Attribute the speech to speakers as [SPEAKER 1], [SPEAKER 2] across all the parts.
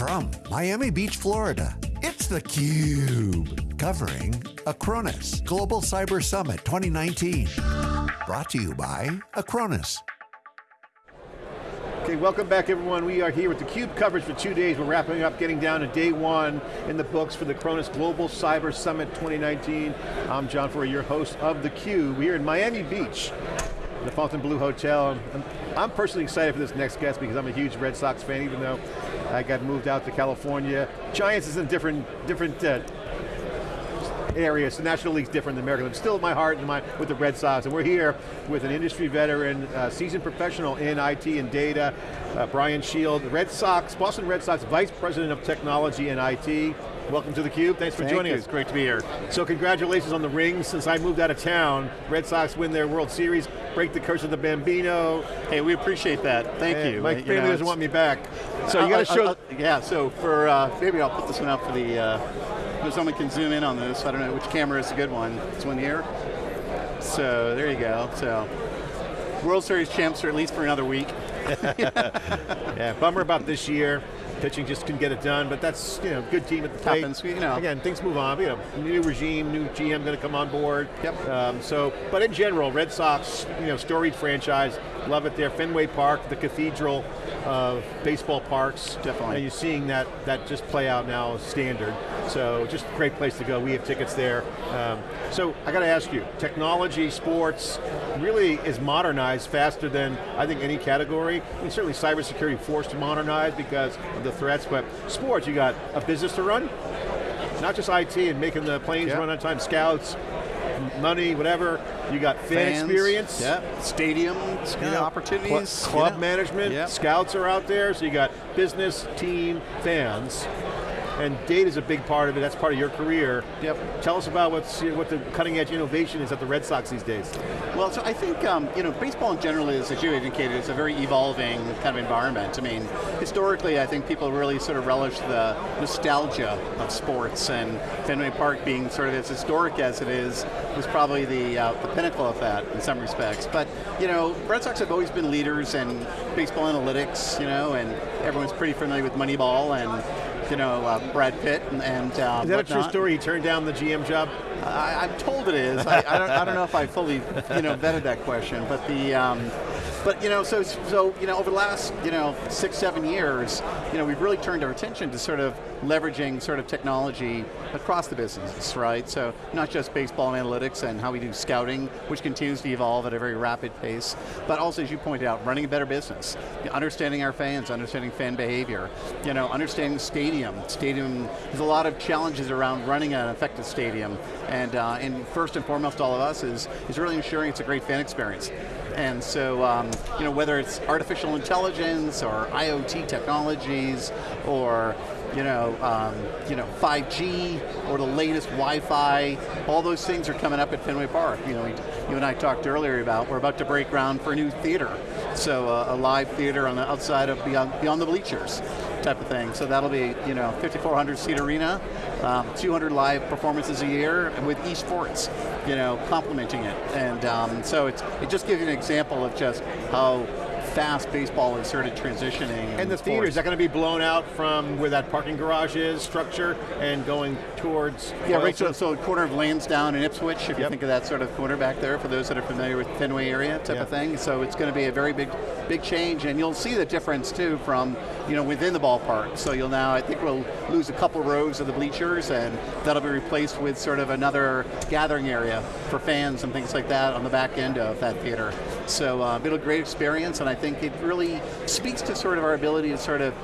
[SPEAKER 1] From Miami Beach, Florida, it's theCUBE. Covering Acronis Global Cyber Summit 2019. Brought to you by Acronis.
[SPEAKER 2] Okay, welcome back everyone. We are here with theCUBE coverage for two days. We're wrapping up, getting down to day one in the books for the Acronis Global Cyber Summit 2019. I'm John Furrier, your host of theCUBE. We're in Miami Beach, the Fontainebleau Hotel. I'm personally excited for this next guest because I'm a huge Red Sox fan, even though I got moved out to California. Giants is in different, different uh, areas. The National League's different than American. But still my heart and my, with the Red Sox. And we're here with an industry veteran, uh, seasoned professional in IT and data, uh, Brian Shield, Red Sox, Boston Red Sox Vice President of Technology and IT. Welcome to theCUBE, thanks for
[SPEAKER 3] Thank
[SPEAKER 2] joining
[SPEAKER 3] you.
[SPEAKER 2] us.
[SPEAKER 3] It's great to be here.
[SPEAKER 2] So congratulations on the rings. Since I moved out of town, Red Sox win their World Series, break the curse of the Bambino.
[SPEAKER 3] Hey, we appreciate that. Thank you.
[SPEAKER 2] My
[SPEAKER 3] You
[SPEAKER 2] family
[SPEAKER 3] know,
[SPEAKER 2] doesn't want me back. So you got to show,
[SPEAKER 3] I'll- yeah, so for, uh, maybe I'll put this one up for the, uh, if someone can zoom in on this. I don't know which camera is a good one. This one here. So there you go. So World Series champs are at least for another week.
[SPEAKER 2] yeah, bummer about this year. Pitching just couldn't get it done, but that's you know good team at the plate.
[SPEAKER 3] Happens, you know.
[SPEAKER 2] Again, things move on. You know, new regime, new GM going to come on board.
[SPEAKER 3] Yep.
[SPEAKER 2] Um, so, but in general, Red Sox, you know, storied franchise, love it there. Fenway Park, the cathedral of baseball parks.
[SPEAKER 3] Definitely.
[SPEAKER 2] And you're seeing that that just play out now as standard. So, just a great place to go. We have tickets there. Um, so, I got to ask you, technology, sports, really is modernized faster than I think any category. I mean, certainly cybersecurity forced to modernize because of the threats, but sports, you got a business to run, not just IT and making the planes
[SPEAKER 3] Yeah.
[SPEAKER 2] run on time, scouts, Um, money, whatever. You got fan
[SPEAKER 3] Fans,
[SPEAKER 2] experience.
[SPEAKER 3] Yeah. Stadiums, you
[SPEAKER 2] you
[SPEAKER 3] know,
[SPEAKER 2] know,
[SPEAKER 3] opportunities.
[SPEAKER 2] cl-
[SPEAKER 3] you
[SPEAKER 2] club
[SPEAKER 3] know.
[SPEAKER 2] management,
[SPEAKER 3] Yeah.
[SPEAKER 2] scouts are out there, so you got business, team, fans, and data is a big part of it, that's part of your career.
[SPEAKER 3] Yep.
[SPEAKER 2] Tell us about what's, what the cutting edge innovation is at the Red Sox these days.
[SPEAKER 3] Well, so I think, um, you know, baseball in general is, as you indicated, it's a very evolving kind of environment. I mean, historically, I think people really sort of relish the nostalgia of sports, and Fenway Park being sort of as historic as it is, was probably the, uh, the pinnacle of that in some respects. But, you know, Red Sox have always been leaders in baseball analytics, you know, and everyone's pretty familiar with Moneyball and, you know, uh, Brad Pitt and, and uh,
[SPEAKER 2] Is that a true story? He turned down the GM job?
[SPEAKER 3] I, I'm told it is. I, I, don't, I don't know if I fully, you know, vetted that question, but the, um, but you know, so so you know, over the last you know six seven years, you know, we've really turned our attention to sort of leveraging sort of technology across the business, right? So not just baseball analytics and how we do scouting, which continues to evolve at a very rapid pace, but also, as you pointed out, running a better business, understanding our fans, understanding fan behavior, you know, understanding stadium. Stadium, there's a lot of challenges around running an effective stadium, and uh, and first and foremost, all of us is is really ensuring it's a great fan experience. And so, um, you know, whether it's artificial intelligence or IoT technologies or you know, um, you know, 5G or the latest Wi-Fi, all those things are coming up at Fenway Park. You know, we, you and I talked earlier about we're about to break ground for a new theater, so uh, a live theater on the outside of beyond beyond the bleachers, type of thing. So that'll be you know 5,400 seat arena, um, 200 live performances a year with esports, you know, complementing it. And um, so it's it just gives you an example of just how fast baseball is sort of transitioning.
[SPEAKER 2] And the
[SPEAKER 3] in
[SPEAKER 2] theater, is that going to be blown out from where that parking garage is, structure, and going towards
[SPEAKER 3] Yeah, right, so, so corner of Lansdowne and Ipswich, if you think of that sort of corner back there, for those that are familiar with Fenway area type
[SPEAKER 2] Yeah.
[SPEAKER 3] of thing. So it's going to be a very big, big change, and you'll see the difference too from, you know, within the ballpark. So you'll now, I think we'll lose a couple rows of the bleachers, and that'll be replaced with sort of another gathering area for fans and things like that on the back end of that theater. So uh, it'll be a great experience, and I think it really speaks to sort of our ability to sort of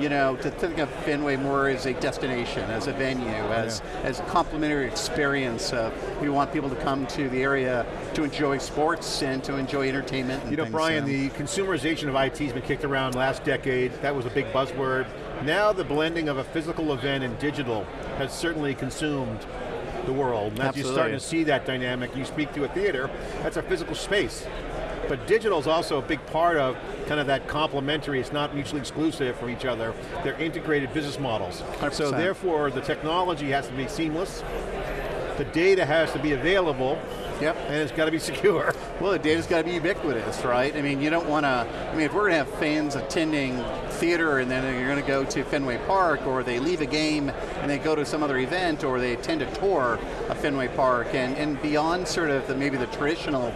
[SPEAKER 3] you know, to think of Fenway more as a destination, as a venue, as, as a complimentary experience. Uh, we want people to come to the area to enjoy sports and to enjoy entertainment and
[SPEAKER 2] You know,
[SPEAKER 3] things,
[SPEAKER 2] Brian,
[SPEAKER 3] so.
[SPEAKER 2] the consumerization of IT has been kicked around last decade. That was a big buzzword. Now the blending of a physical event and digital has certainly consumed the world. And as you're starting to see that dynamic, you speak to a theater, that's a physical space. But digital is also a big part of kind of that complementary, it's not mutually exclusive from each other. They're integrated business models. So
[SPEAKER 3] 100%.
[SPEAKER 2] therefore, the technology has to be seamless, the data has to be available,
[SPEAKER 3] Yep.
[SPEAKER 2] and it's got to be secure.
[SPEAKER 3] Well, the data's got to be ubiquitous, right? I mean, you don't want to, I mean, if we're going to have fans attending theater and then you're going to go to Fenway Park or they leave a game and they go to some other event or they attend a tour of Fenway Park and, and beyond sort of the, maybe the traditional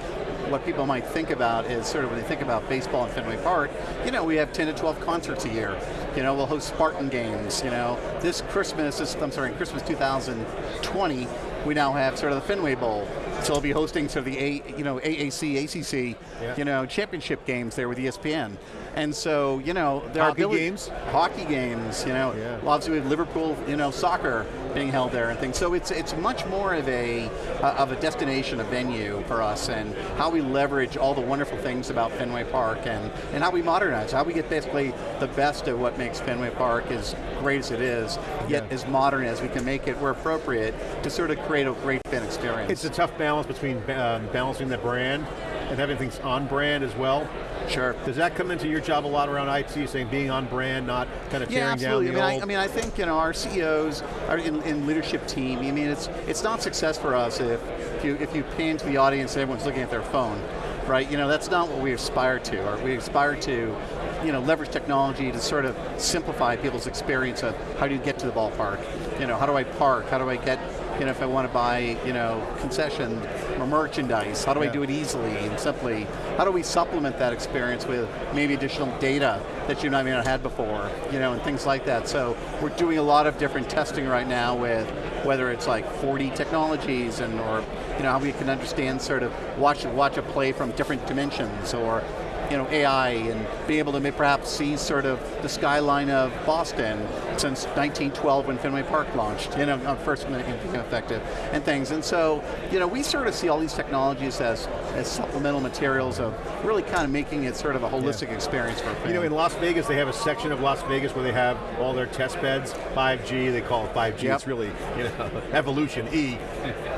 [SPEAKER 3] what people might think about is sort of when they think about baseball in Fenway Park, you know, we have 10 to 12 concerts a year. You know, we'll host Spartan games, you know. This Christmas, this, I'm sorry, Christmas 2020, we now have sort of the Fenway Bowl. So we'll be hosting sort of the A, you know, AAC, ACC, yeah. you know, championship games there with ESPN. And so, you know,
[SPEAKER 2] there hockey are games,
[SPEAKER 3] hockey games. You know, yeah. obviously we have Liverpool, you know, soccer being held there and things. So it's it's much more of a uh, of a destination, a venue for us, and how we leverage all the wonderful things about Fenway Park, and and how we modernize, how we get basically the best of what makes Fenway Park as great as it is, yet yeah. as modern as we can make it, where appropriate, to sort of create a great fan experience.
[SPEAKER 2] It's a tough balance between um, balancing the brand and having things on brand as well.
[SPEAKER 3] Sure.
[SPEAKER 2] Does that come into your job a lot around IT, saying being on brand, not kind of tearing
[SPEAKER 3] yeah,
[SPEAKER 2] down the
[SPEAKER 3] I
[SPEAKER 2] mean,
[SPEAKER 3] old? I, I mean, I think you know our CEOs, our in, in, leadership team. I mean, it's it's not success for us if, if you if you pan to the audience and everyone's looking at their phone, right? You know, that's not what we aspire to. Or we aspire to you know, leverage technology to sort of simplify people's experience of how do you get to the ballpark? You know, how do I park? How do I get you know, if I want to buy, you know, concession or merchandise, how do yeah. I do it easily and simply? How do we supplement that experience with maybe additional data that you might not have had before, you know, and things like that. So we're doing a lot of different testing right now with whether it's like 4D technologies and or you know how we can understand sort of watch watch a play from different dimensions or you know, AI and being able to perhaps see sort of the skyline of Boston since 1912 when Fenway Park launched, you know, uh, first effective and things. And so, you know, we sort of see all these technologies as, as supplemental materials of really kind of making it sort of a holistic yeah. experience for
[SPEAKER 2] You know, in Las Vegas, they have a section of Las Vegas where they have all their test beds, 5G, they call it 5G, yep. it's really, you know, evolution, E,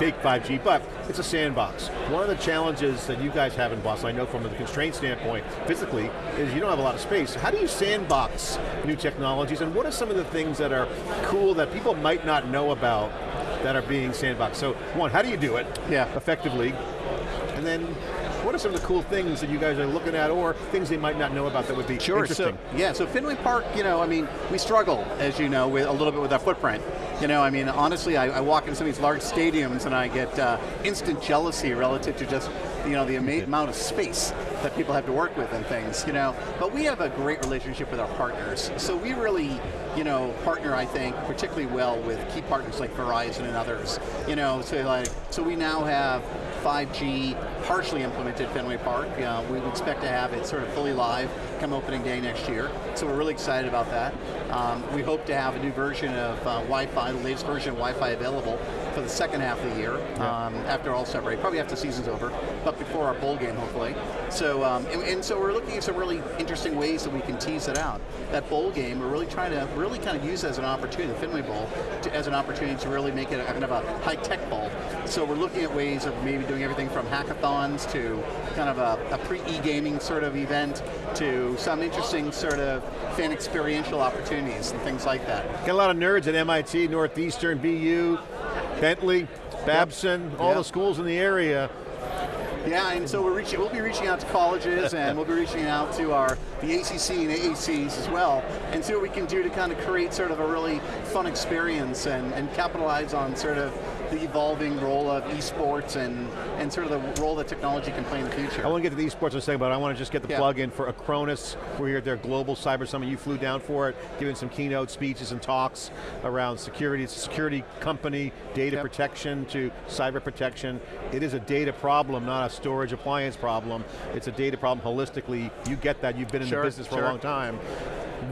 [SPEAKER 2] big 5G, but it's a sandbox. One of the challenges that you guys have in Boston, I know from the constraint standpoint, physically is you don't have a lot of space. How do you sandbox new technologies and what are some of the things that are cool that people might not know about that are being sandboxed? So one, how do you do it
[SPEAKER 3] yeah.
[SPEAKER 2] effectively? And then what are some of the cool things that you guys are looking at or things they might not know about that would be
[SPEAKER 3] sure,
[SPEAKER 2] interesting?
[SPEAKER 3] So, yeah, so Fenway Park, you know, I mean, we struggle, as you know, with a little bit with our footprint. You know, I mean, honestly, I, I walk into some of these large stadiums and I get uh, instant jealousy relative to just you know, the amount of space that people have to work with and things, you know. But we have a great relationship with our partners. So we really, you know, partner, I think, particularly well with key partners like Verizon and others. You know, so like, so we now have 5G partially implemented Fenway Park. Uh, we expect to have it sort of fully live come opening day next year. So we're really excited about that. Um, we hope to have a new version of uh, Wi-Fi, the latest version of Wi-Fi available for the second half of the year, yeah. um, after all separate, probably after the season's over, but before our bowl game, hopefully. So, um, and, and, so we're looking at some really interesting ways that we can tease it out. That bowl game, we're really trying to really kind of use as an opportunity, the Fenway Bowl, to, as an opportunity to really make it a kind of a high-tech bowl. So we're looking at ways of maybe doing everything from to kind of a, a pre-e-gaming sort of event to some interesting sort of fan experiential opportunities and things like that.
[SPEAKER 2] Got a lot of nerds at MIT, Northeastern, BU, Bentley, Babson, yep. all yep. the schools in the area.
[SPEAKER 3] Yeah, and so we're reaching, we'll be reaching out to colleges and we'll be reaching out to our the ACC and AACs as well and see what we can do to kind of create sort of a really fun experience and, and capitalize on sort of the evolving role of esports and, and sort of the role that technology can play in the future.
[SPEAKER 2] I want to get to the esports in a second, but I want to just get the yeah. plug in for Acronis. We're here at their Global Cyber Summit. You flew down for it, giving some keynote speeches and talks around security. It's a security company, data yep. protection to cyber protection. It is a data problem, not a storage appliance problem. It's a data problem holistically. You get that, you've been in sure, the business for
[SPEAKER 3] sure.
[SPEAKER 2] a long time.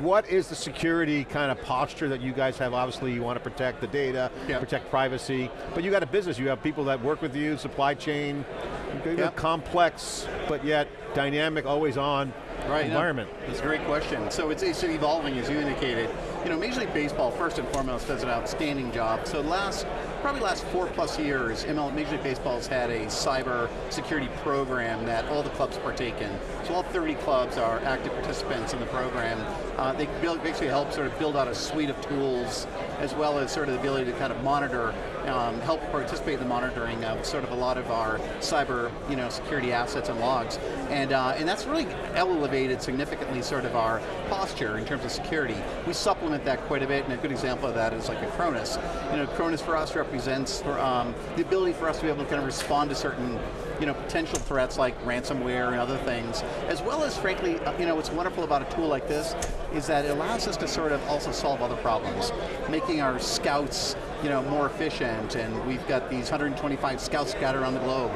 [SPEAKER 2] What is the security kind of posture that you guys have? Obviously you want to protect the data, yep. protect privacy, but you got a business, you have people that work with you, supply chain, yep. complex, but yet dynamic, always on.
[SPEAKER 3] Right,
[SPEAKER 2] environment?
[SPEAKER 3] No, that's a great question. So it's, it's evolving, as you indicated. You know, Major League Baseball, first and foremost, does an outstanding job. So last, probably last four plus years, ML, Major League Baseball has had a cyber security program that all the clubs partake in. So all 30 clubs are active participants in the program. Uh, they build, basically help sort of build out a suite of tools as well as sort of the ability to kind of monitor, um, help participate in the monitoring of sort of a lot of our cyber you know, security assets and logs. And, uh, and that's really elevated significantly sort of our posture in terms of security. We supplement that quite a bit, and a good example of that is like Acronis. You know, Acronis for us represents for, um, the ability for us to be able to kind of respond to certain you know, potential threats like ransomware and other things, as well as frankly, uh, you know, what's wonderful about a tool like this is that it allows us to sort of also solve other problems, making our scouts you know, more efficient, and we've got these 125 scouts scattered around the globe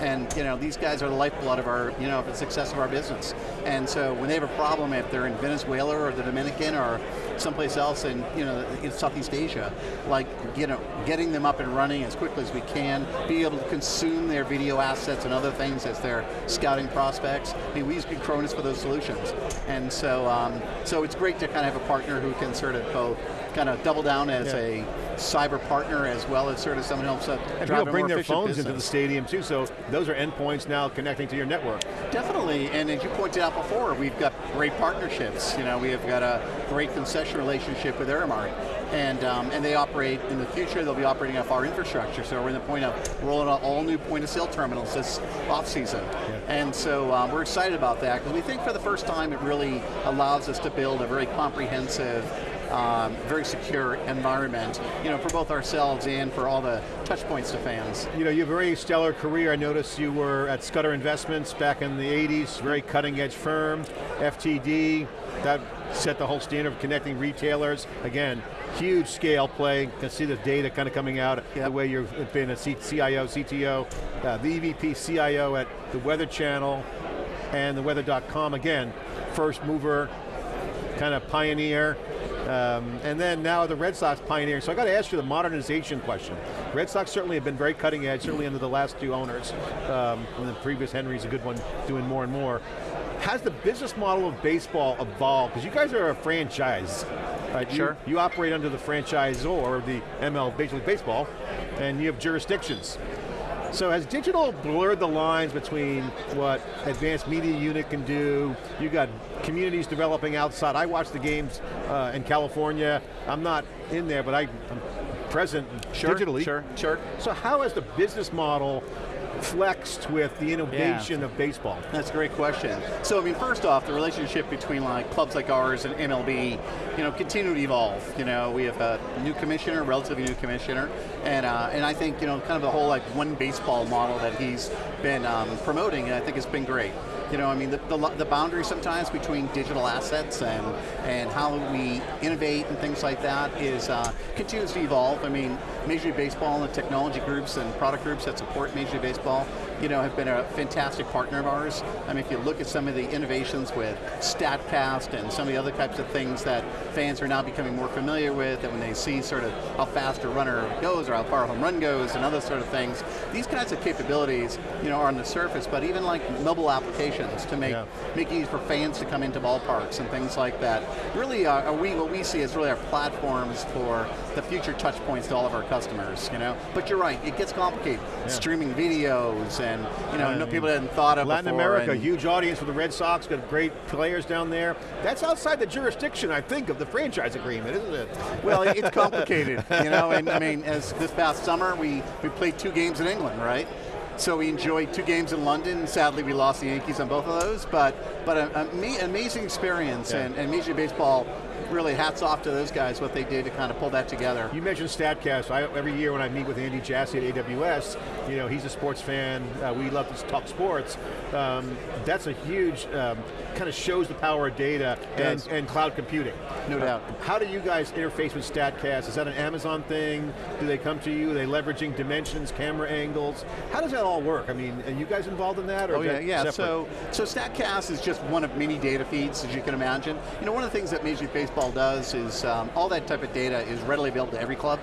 [SPEAKER 3] and you know, these guys are the lifeblood of our, you know, the success of our business. And so when they have a problem, if they're in Venezuela or the Dominican or someplace else in, you know, in Southeast Asia, like, you know, getting them up and running as quickly as we can, be able to consume their video assets and other things as they're scouting prospects. I mean, we use Acronis for those solutions. And so, um, so it's great to kind of have a partner who can sort of both kind of double down as yeah. a cyber partner as well as sort of someone else uh,
[SPEAKER 2] and people bring their phones business. into the stadium too, so those are endpoints now connecting to your network.
[SPEAKER 3] Definitely, and as you pointed out before, we've got great partnerships. You know, we have got a great concession relationship with Aramark, and um, and they operate in the future. They'll be operating off our infrastructure. So we're in the point of rolling out all new point of sale terminals this off season, yeah. and so um, we're excited about that because we think for the first time it really allows us to build a very comprehensive um, very secure environment, you know, for both ourselves and for all the touch points to fans.
[SPEAKER 2] You know, you have a very stellar career. I noticed you were at Scudder Investments back in the 80s, very cutting edge firm, FTD, that set the whole standard of connecting retailers. Again, huge scale play. You can see the data kind of coming out yep. the way you've been a CIO, CTO, uh, the EVP CIO at the Weather Channel and the weather.com. Again, first mover, kind of pioneer. Um, and then now the Red Sox pioneering. So I got to ask you the modernization question. Red Sox certainly have been very cutting edge, certainly under the last two owners. Um, and the previous Henry's a good one, doing more and more. Has the business model of baseball evolved? Because you guys are a franchise. Right?
[SPEAKER 3] Sure.
[SPEAKER 2] You, you operate under the franchisor of the ML Major League Baseball, and you have jurisdictions. So has digital blurred the lines between what advanced media unit can do, You've got communities developing outside. I watch the games uh, in California. I'm not in there, but I, am present
[SPEAKER 3] sure,
[SPEAKER 2] digitally.
[SPEAKER 3] Sure, sure.
[SPEAKER 2] So how has the business model flexed with the innovation yeah. of baseball?
[SPEAKER 3] That's a great question. So I mean, first off, the relationship between like clubs like ours and MLB, you know, continue to evolve. You know, we have a new commissioner, relatively new commissioner, and uh, and I think you know, kind of the whole like one baseball model that he's been um, promoting, and I think it's been great. You know, I mean, the, the, the, boundary sometimes between digital assets and, and how we innovate and things like that is uh, continues to evolve. I mean, Major League Baseball and the technology groups and product groups that support Major League Baseball you know, have been a fantastic partner of ours. I mean, if you look at some of the innovations with StatCast and some of the other types of things that fans are now becoming more familiar with, and when they see sort of how fast a runner goes or how far a home run goes and other sort of things, these kinds of capabilities, you know, are on the surface, but even like mobile applications to make, yeah. make it easy for fans to come into ballparks and things like that. Really, uh, are we, what we see is really our platforms for the future touch points to all of our customers, you know? But you're right, it gets complicated. Yeah. Streaming videos and, you know, no people hadn't thought of
[SPEAKER 2] Latin America, huge audience for the Red Sox, got great players down there. That's outside the jurisdiction, I think, of the franchise agreement, isn't it?
[SPEAKER 3] Well, it's complicated, you know, and I mean, as this past summer, we, we played two games in England, right? So we enjoyed two games in London. Sadly, we lost the Yankees on both of those, but but an amazing experience, yeah. and, and Major Baseball really hats off to those guys, what they did to kind of pull that together.
[SPEAKER 2] You mentioned StatCast. I, every year when I meet with Andy Jassy at AWS, you know, he's a sports fan. Uh, we love to talk sports. Um, that's a huge, um, kind of shows the power of data and, and, cloud computing.
[SPEAKER 3] No uh, doubt.
[SPEAKER 2] How do you guys interface with StatCast? Is that an Amazon thing? Do they come to you? Are they leveraging dimensions, camera angles? How does that all work? I mean, are you guys involved in that? Or
[SPEAKER 3] oh yeah, yeah.
[SPEAKER 2] separate?
[SPEAKER 3] So, so Statcast is just one of many data feeds, as you can imagine. You know, one of the things that Major League Baseball does is um, all that type of data is readily available to every club.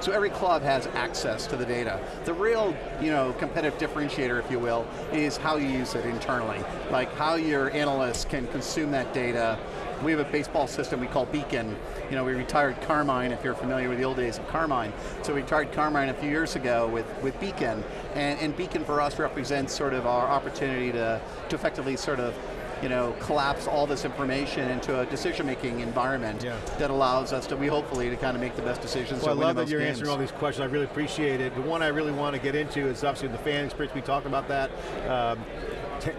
[SPEAKER 3] So every club has access to the data. The real, you know, competitive differentiator, if you will, is how you use it internally. Like how your analysts can consume that data. We have a baseball system we call Beacon. You know, we retired Carmine, if you're familiar with the old days of Carmine. So we retired Carmine a few years ago with, with Beacon. And, and Beacon for us represents sort of our opportunity to, to effectively sort of you know, collapse all this information into a decision-making environment
[SPEAKER 2] Yeah.
[SPEAKER 3] that allows us to, we hopefully, to kind of make the best decisions.
[SPEAKER 2] Well, I love that you're
[SPEAKER 3] games.
[SPEAKER 2] answering all these questions. I really appreciate it. The one I really want to get into is obviously the fan experience. We talked about that. Um,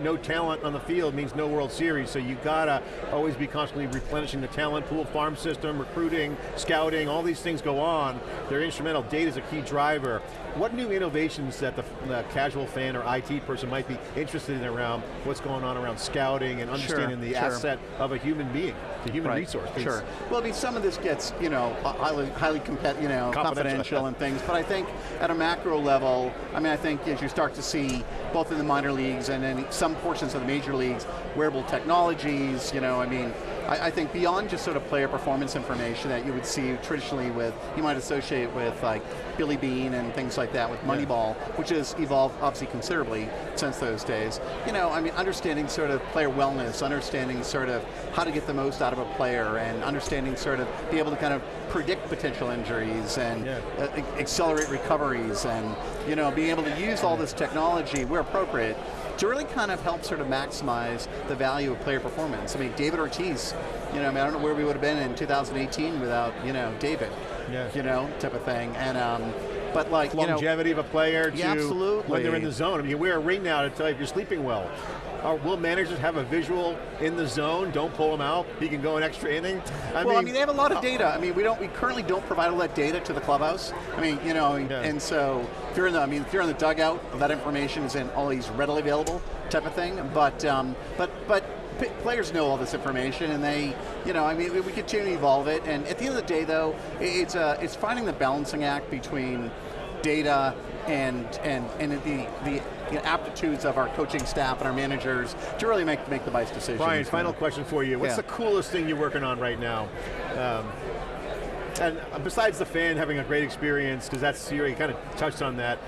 [SPEAKER 2] no talent on the field means no World Series, so you gotta always be constantly replenishing the talent pool, farm system, recruiting, scouting, all these things go on. They're instrumental. Data is a key driver. What new innovations that the, the casual fan or IT person might be interested in around what's going on around scouting and understanding the
[SPEAKER 3] sure.
[SPEAKER 2] asset of a human being, the human
[SPEAKER 3] Right,
[SPEAKER 2] resource? 'Cause
[SPEAKER 3] Sure. Well, I mean, some of this gets, you know, highly, highly compet, you know,
[SPEAKER 2] Confidential.
[SPEAKER 3] confidential and things, but I think at a macro level, I mean, I think as you start to see, both in the minor leagues and in some portions of the major leagues, wearable technologies, you know, I mean, I, I think beyond just sort of player performance information that you would see traditionally with, you might associate with like Billy Beane and things like that with Moneyball, which has evolved obviously considerably since those days. You know, I mean, understanding sort of player wellness, understanding sort of how to get the most out of a player, and understanding sort of be able to kind of predict potential injuries and
[SPEAKER 2] Yeah.
[SPEAKER 3] uh, accelerate recoveries, and you know, being able to use all this technology where appropriate to really kind of help sort of maximize the value of player performance. I mean, David Ortiz, you know, I, mean, I don't know where we would have been in 2018 without, you know, David,
[SPEAKER 2] Yeah.
[SPEAKER 3] you know, type of thing. And, um, but like, you know,
[SPEAKER 2] longevity of a player to
[SPEAKER 3] Yeah, absolutely.
[SPEAKER 2] when they're in the zone. I mean, you wear a ring now to tell you if you're sleeping well. Will managers have a visual in the zone? Don't pull him out. He can go an extra inning. I
[SPEAKER 3] well,
[SPEAKER 2] mean,
[SPEAKER 3] I mean, they have a lot of data. I mean, we don't, we currently don't provide all that data to the clubhouse. I mean, you know,
[SPEAKER 2] Yeah.
[SPEAKER 3] and so if you're in the, I mean, if you're in the dugout, that information is in always readily available type of thing. But, um, but, but players know all this information, and they, you know, I mean, we, we continue to evolve it. And at the end of the day, though, it's uh, it's finding the balancing act between data and and and the the you know, aptitudes of our coaching staff and our managers to really make make the best decisions.
[SPEAKER 2] Brian, final question for you. What's
[SPEAKER 3] Yeah.
[SPEAKER 2] the coolest thing you're working on right now? Um, and besides the fan having a great experience, because that's you kind of touched on that.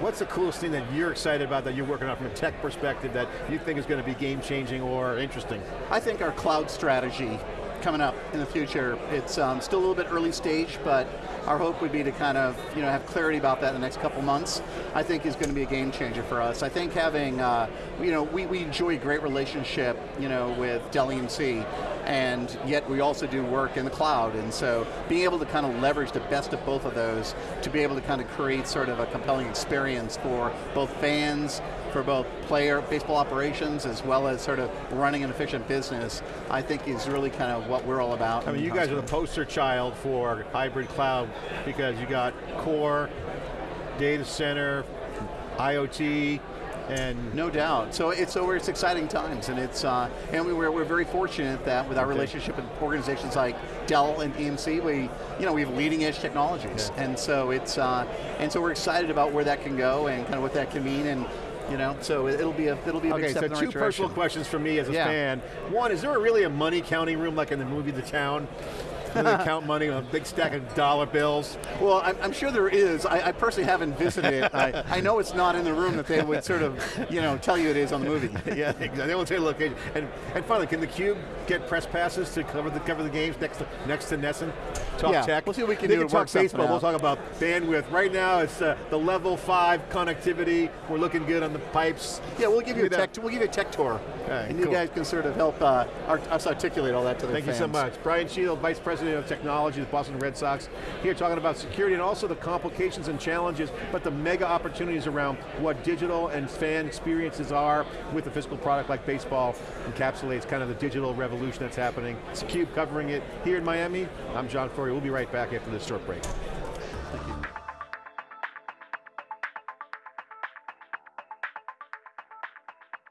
[SPEAKER 2] What's the coolest thing that you're excited about that you're working on from a tech perspective that you think is going to be game changing or interesting?
[SPEAKER 3] I think our cloud strategy coming up in the future, it's um, still a little bit early stage, but our hope would be to kind of you know have clarity about that in the next couple months. I think is going to be a game changer for us. I think having uh, you know we, we enjoy a great relationship you know with Dell EMC, and yet we also do work in the cloud, and so being able to kind of leverage the best of both of those to be able to kind of create sort of a compelling experience for both fans, for both player baseball operations as well as sort of running an efficient business, I think is really kind of what we're all about.
[SPEAKER 2] I mean, you guys are the poster child for hybrid cloud because you got core, data center, IoT, and
[SPEAKER 3] No doubt. So it's so it's exciting times, and it's uh, and we, we're, we're very fortunate that with our
[SPEAKER 2] Okay.
[SPEAKER 3] relationship with organizations like Dell and EMC, we you know we have leading edge technologies,
[SPEAKER 2] Yeah.
[SPEAKER 3] and so it's uh, and so we're excited about where that can go and kind of what that can mean, and you know so it, will be a it'll be a big
[SPEAKER 2] Okay,
[SPEAKER 3] step
[SPEAKER 2] so
[SPEAKER 3] in the
[SPEAKER 2] two
[SPEAKER 3] right
[SPEAKER 2] personal questions for me as a
[SPEAKER 3] Yeah.
[SPEAKER 2] fan. One, is there really a money counting room like in the movie The Town? They count money on a big stack of dollar bills.
[SPEAKER 3] Well, I'm, I'm sure there is. I, I personally haven't visited it. I, I know it's not in the room that they would sort of, you know, tell you it is on the movie.
[SPEAKER 2] yeah, exactly. They won't you location. And, and finally, can the Cube get press passes to cover the cover the games next to next to NESN? Talk
[SPEAKER 3] Yeah,
[SPEAKER 2] tech.
[SPEAKER 3] we'll see what we can
[SPEAKER 2] they
[SPEAKER 3] do
[SPEAKER 2] Can talk baseball. We'll talk about bandwidth. Right now, it's uh, the level five connectivity. We're looking good on the pipes.
[SPEAKER 3] Yeah, we'll give you a
[SPEAKER 2] Give me
[SPEAKER 3] tech. We'll give you a tech tour,
[SPEAKER 2] right,
[SPEAKER 3] and you
[SPEAKER 2] cool.
[SPEAKER 3] guys can sort of help uh, art, us articulate all that to the
[SPEAKER 2] Thank
[SPEAKER 3] fans.
[SPEAKER 2] you so much. Brian Shield, Vice President of Technology the Boston Red Sox, here talking about security and also the complications and challenges, but the mega opportunities around what digital and fan experiences are with a physical product like baseball encapsulates kind of the digital revolution that's happening. It's CUBE covering it here in Miami. I'm John Furrier. We'll be right back after this short break.